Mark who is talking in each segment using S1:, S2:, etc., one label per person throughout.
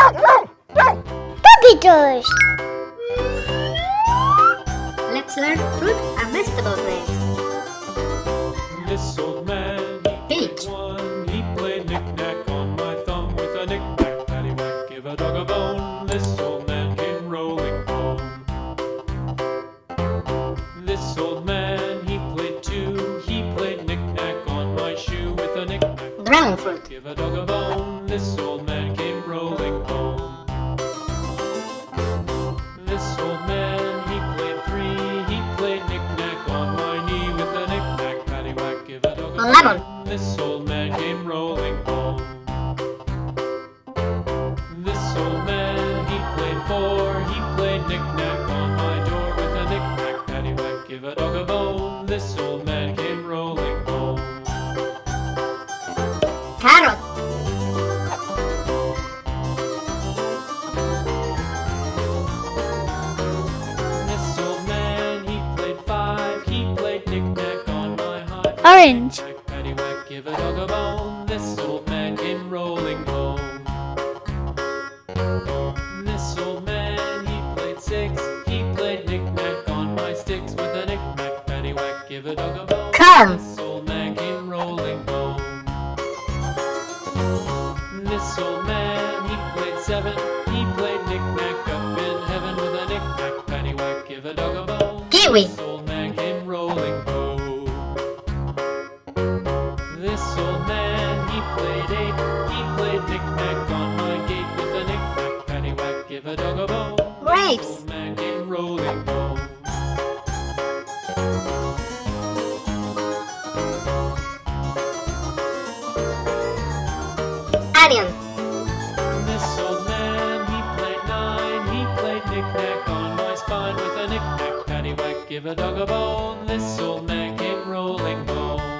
S1: Puppy toys!
S2: Let's learn fruit and vegetable names.
S3: This old man,
S2: Peach.
S3: One, he played knick-knack on my thumb with a knick-knack, paddywhack, give a dog a bone. This old man came rolling home. This old man, he played two, he played knick-knack on my shoe with a knick-knack.
S2: Fruit.
S3: Give a dog a bone. This old give a dog a bone.
S2: Grapes!
S3: Old man came rolling home.
S2: Onion.
S3: This old man, he played nine. He played knick-knack on my spine with a knick-knack, paddywhack, give a dog a bone. This old man came rolling home.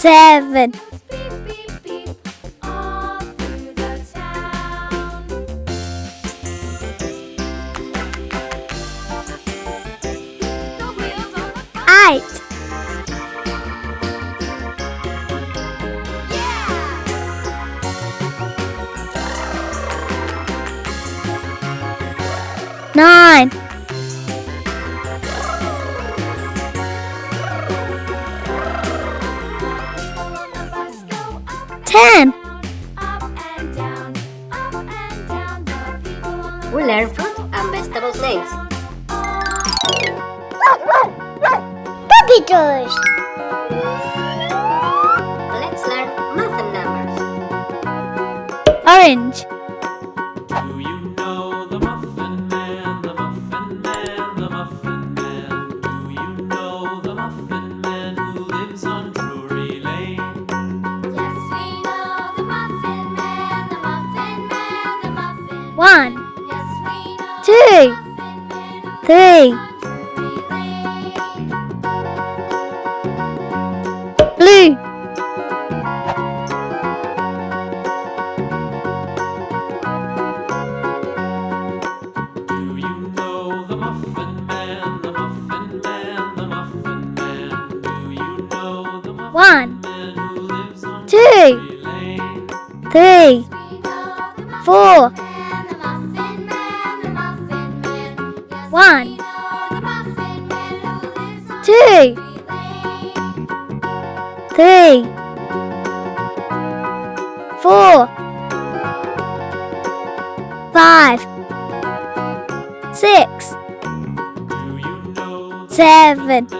S1: seven.
S4: 10.
S1: One, two, three, four. One, two, three, four, five, six, seven.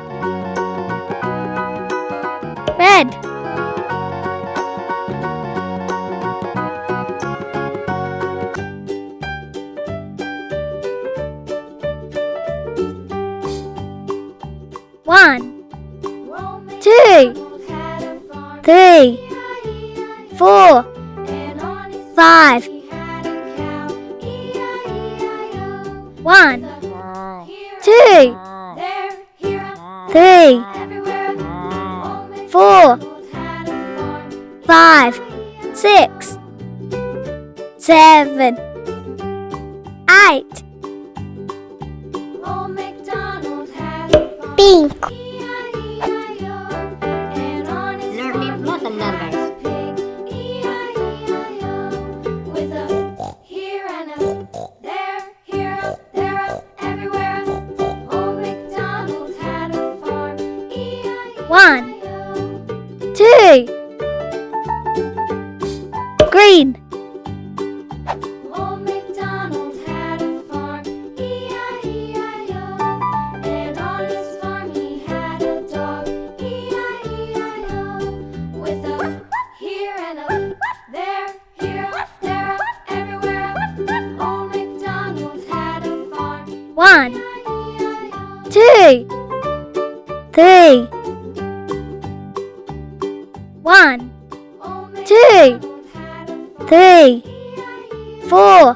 S1: three, four, five, six, seven, eight. Pink. two, three, four,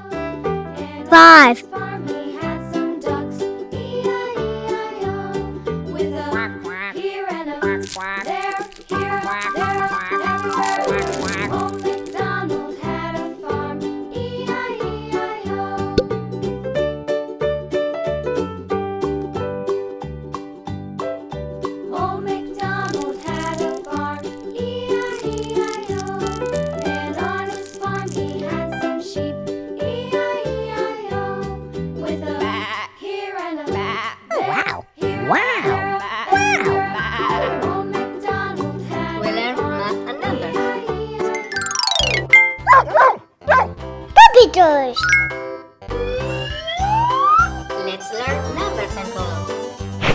S1: five,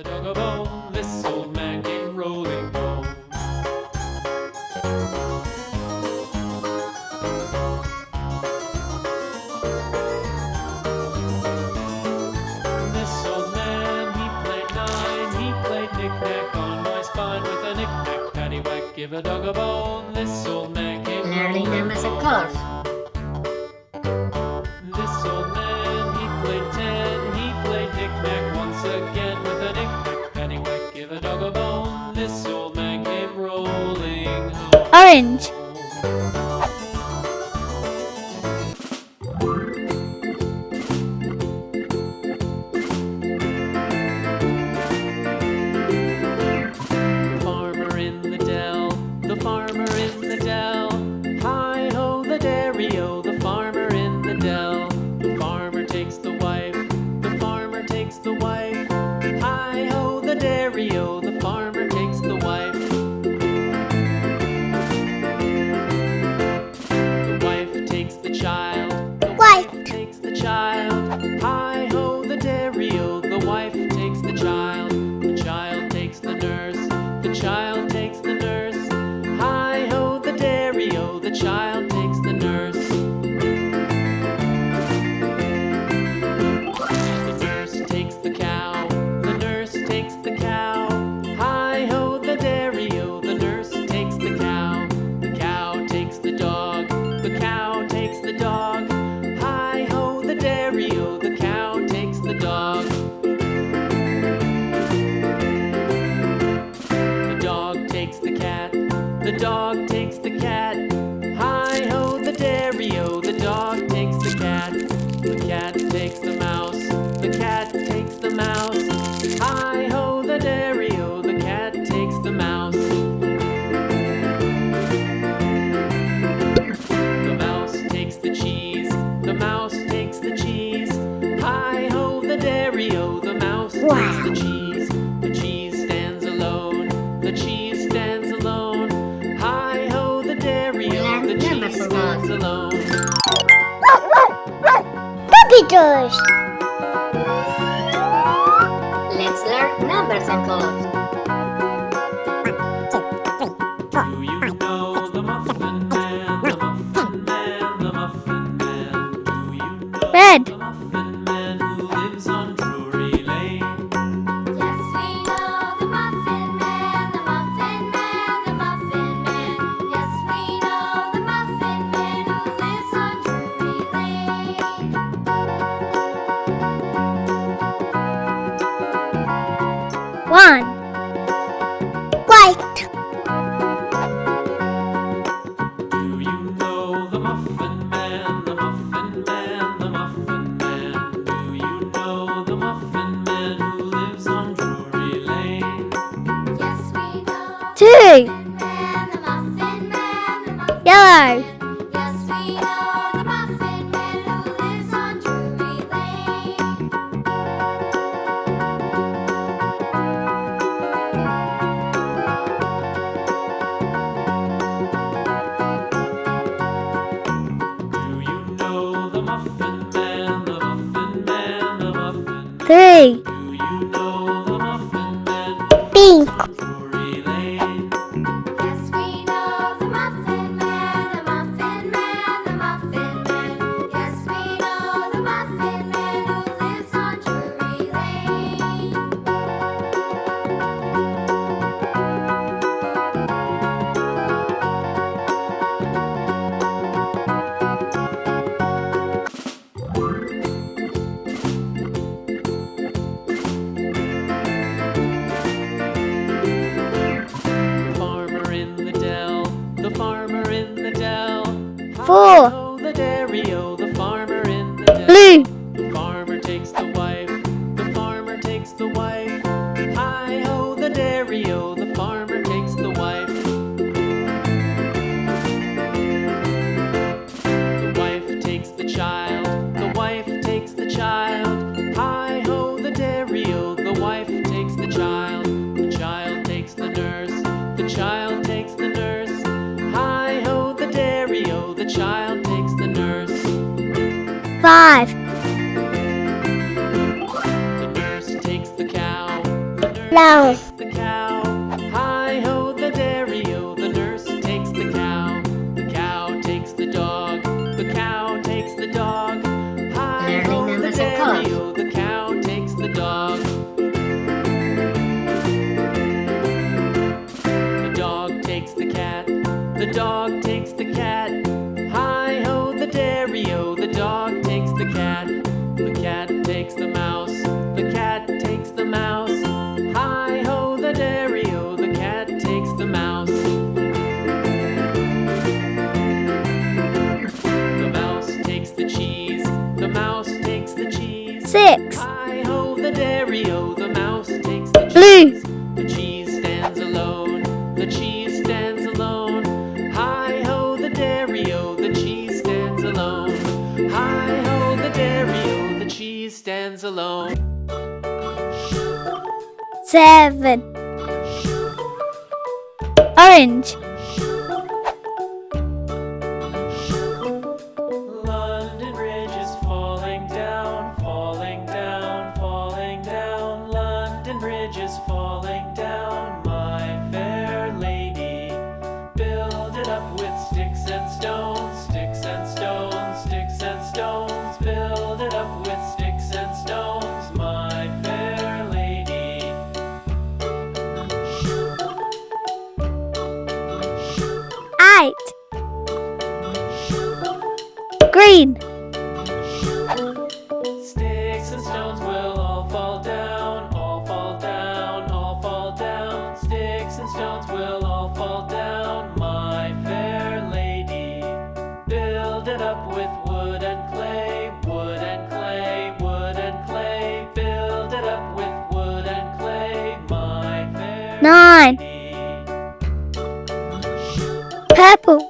S4: a
S3: dog a bone, this old man came rolling home. This old man, he played nine, he played knick-knack on my spine with a knick-knack paddywhack. Give a dog a bone, this old man came rolling home.
S5: Learning
S2: them as a.
S3: orange.
S2: dog takes the cat. Hi ho, the dairy o,
S3: letters.
S5: Let's learn numbers and colors.
S2: Do you know the Muffin Man, the Muffin Man, the Muffin Man? Do you know
S3: Red. three four. 让 stands alone.
S1: Seven. Orange.
S3: crowns will all fall down, my fair lady. Build it up with wood and clay, wood and clay, wood and clay. Build it up with wood and clay, my fair
S1: Nine.
S3: Lady.
S1: Purple.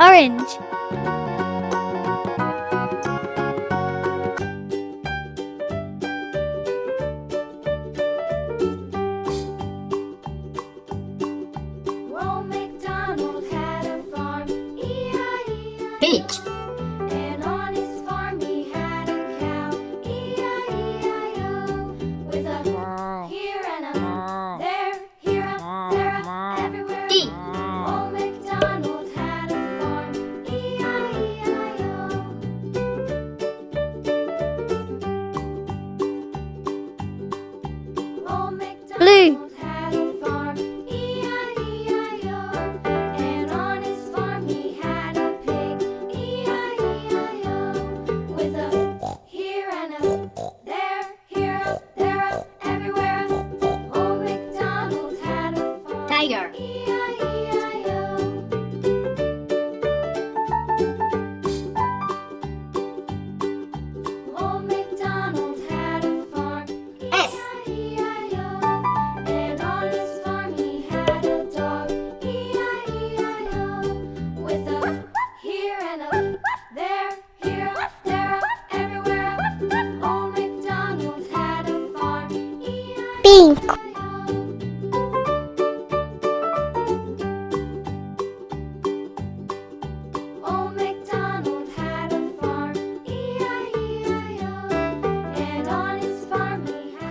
S1: orange.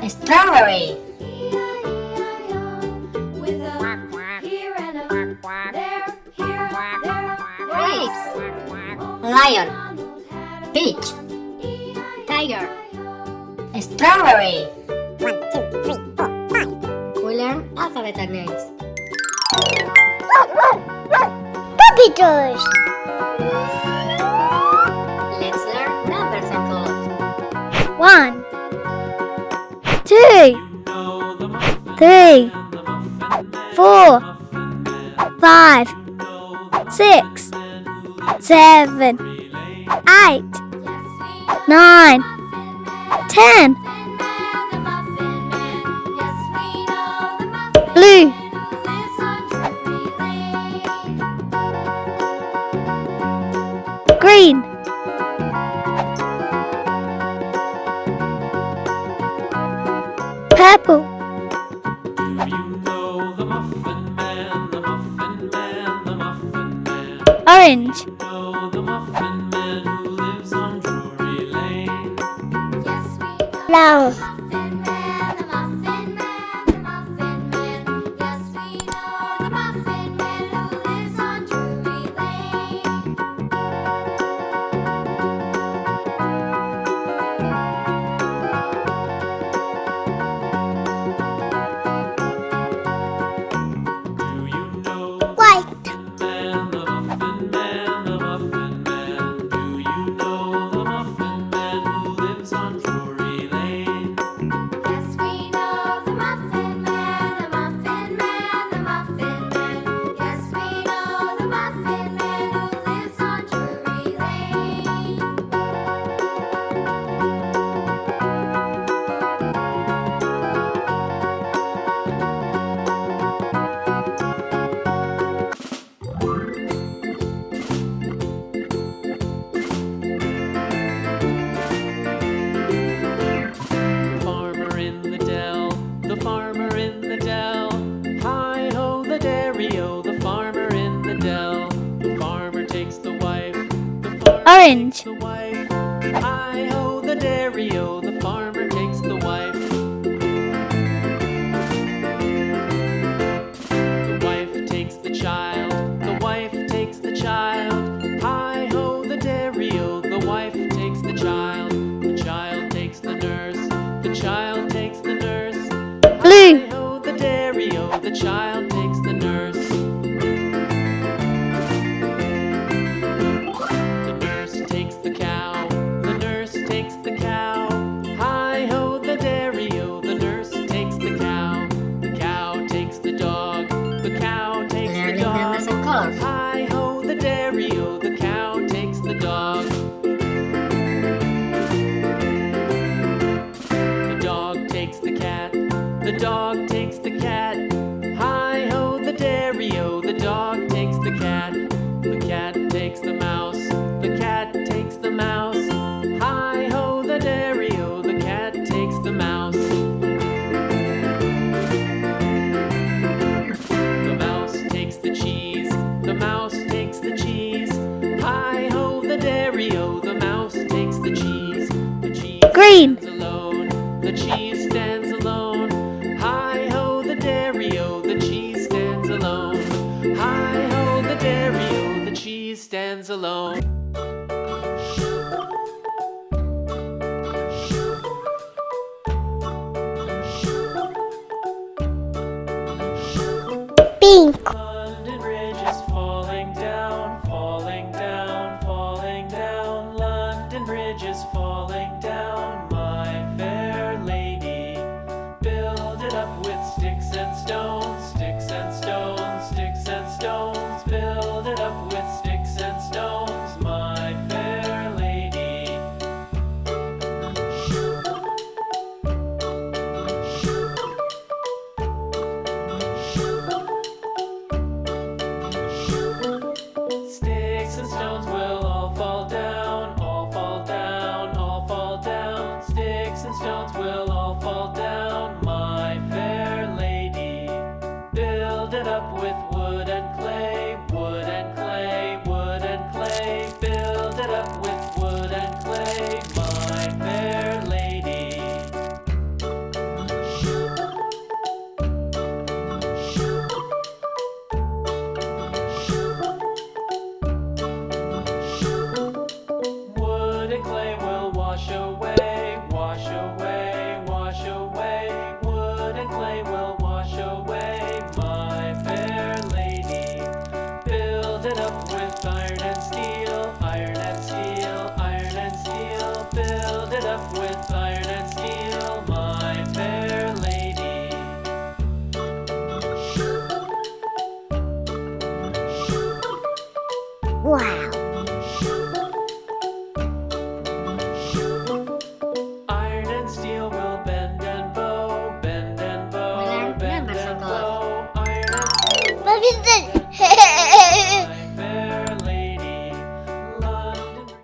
S4: strawberry. Lion.
S2: Peach. Tiger. Strawberry. One,
S3: two, three,
S2: four, five. We learn alphabet names.
S1: Puppy toys.
S2: Let's learn numbers and colors.
S1: One two, three, four, five, six, seven, eight, nine, ten. Blue. Green.
S4: apple. You know the muffin man, the muffin man, the muffin man.
S1: Orange.
S4: You know the muffin man who lives on Drury Lane.
S3: Yes, we know. makes the mountain.